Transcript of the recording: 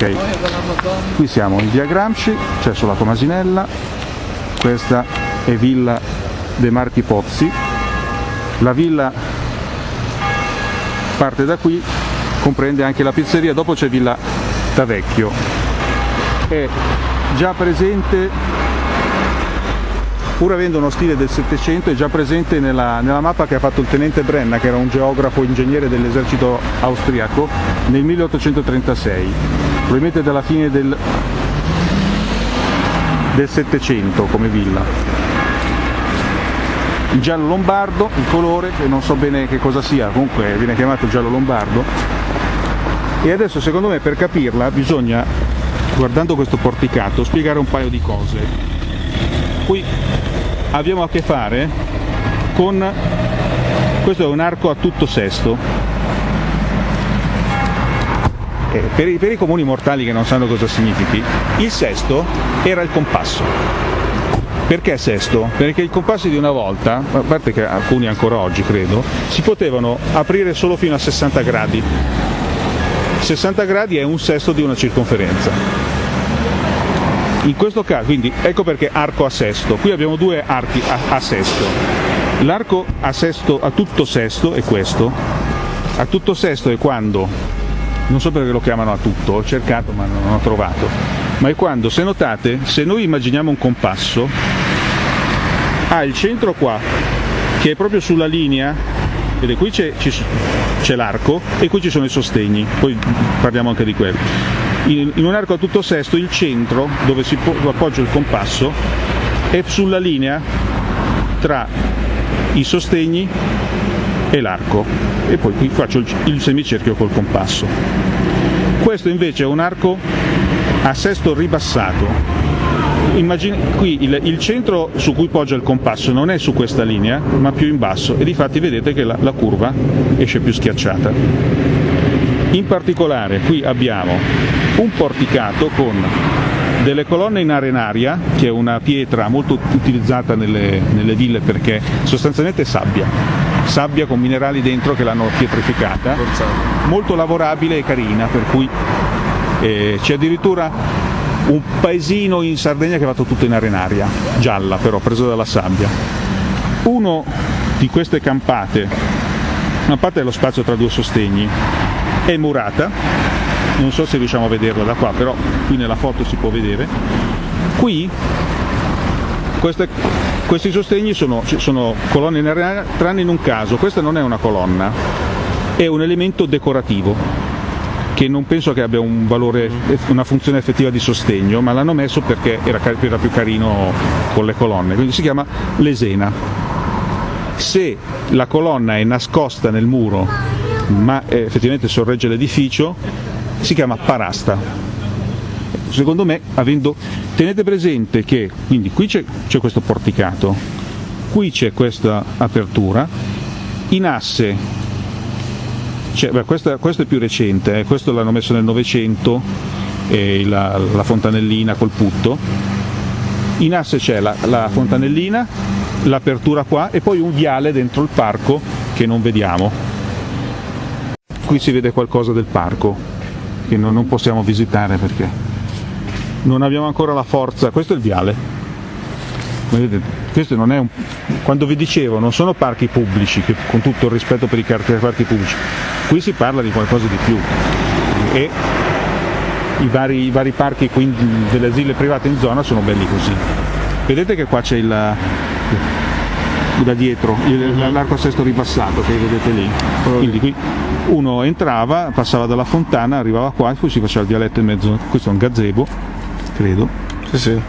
Ok, qui siamo in via Gramsci, c'è sulla Tomasinella, questa è Villa dei Marchi Pozzi, la villa parte da qui, comprende anche la pizzeria, dopo c'è Villa Tavecchio, è già presente, pur avendo uno stile del Settecento, è già presente nella, nella mappa che ha fatto il tenente Brenna, che era un geografo ingegnere dell'esercito austriaco, nel 1836, probabilmente dalla fine del, del Settecento come villa il giallo lombardo, il colore, che non so bene che cosa sia, comunque viene chiamato giallo lombardo. E adesso secondo me per capirla bisogna, guardando questo porticato, spiegare un paio di cose. Qui abbiamo a che fare con, questo è un arco a tutto sesto, eh, per, per i comuni mortali che non sanno cosa significhi, il sesto era il compasso perché sesto? Perché i compassi di una volta, a parte che alcuni ancora oggi credo, si potevano aprire solo fino a 60 gradi. 60 gradi è un sesto di una circonferenza. In questo caso, quindi ecco perché arco a sesto, qui abbiamo due archi a, a sesto. L'arco a, sesto, a tutto sesto è questo, a tutto sesto è quando, non so perché lo chiamano a tutto, ho cercato ma non ho trovato, ma è quando, se notate, se noi immaginiamo un compasso, ha il centro qua, che è proprio sulla linea, vedete qui c'è, l'arco e qui ci sono i sostegni, poi parliamo anche di quello. In, in un arco a tutto sesto il centro, dove si appoggia il compasso, è sulla linea tra i sostegni e l'arco e poi qui faccio il, semicerchio col compasso. Questo invece è un arco a sesto ribassato. Immagini, qui il, il, centro su cui poggia il compasso non è su questa linea, ma più in basso e difatti vedete che la, la curva esce più schiacciata. In particolare qui abbiamo un porticato con delle colonne in arenaria, che è una pietra molto utilizzata nelle, nelle ville perché sostanzialmente è sabbia, sabbia con minerali dentro che l'hanno pietrificata, molto lavorabile e carina, per cui eh, c'è addirittura un paesino in Sardegna che è fatto tutto in arenaria, gialla però, preso dalla sabbia. Uno di queste campate, una parte dello spazio tra due sostegni, è murata, non so se riusciamo a vederla da qua, però qui nella foto si può vedere. Qui queste, questi sostegni sono, sono colonne in arenaria, tranne in un caso, questa non è una colonna, è un elemento decorativo che non penso che abbia un valore, una funzione effettiva di sostegno, ma l'hanno messo perché era, era più carino con le colonne, quindi si chiama lesena. Se la colonna è nascosta nel muro ma effettivamente sorregge l'edificio, si chiama parasta. Secondo me, avendo, tenete presente che quindi qui c'è questo porticato, qui c'è questa apertura, in asse cioè, beh, questo, questo, è più recente, eh. questo l'hanno messo nel Novecento, eh, la, la, fontanellina col putto. In asse c'è la, la fontanellina, l'apertura qua e poi un viale dentro il parco che non vediamo. Qui si vede qualcosa del parco che non, non possiamo visitare perché non abbiamo ancora la forza, questo è il viale. Vedete, questo non è un... Quando vi dicevo, non sono parchi pubblici, che, con tutto il rispetto per i parchi pubblici, Qui si parla di qualcosa di più e i vari, i vari parchi delle asile private in zona sono belli così. Vedete che qua c'è il da dietro, mhm. l'arco a sesto ripassato che vedete lì. Quindi qui uno entrava, passava dalla fontana, arrivava qua e poi si faceva il vialetto in mezzo, questo è un gazebo, credo. Sì, sì.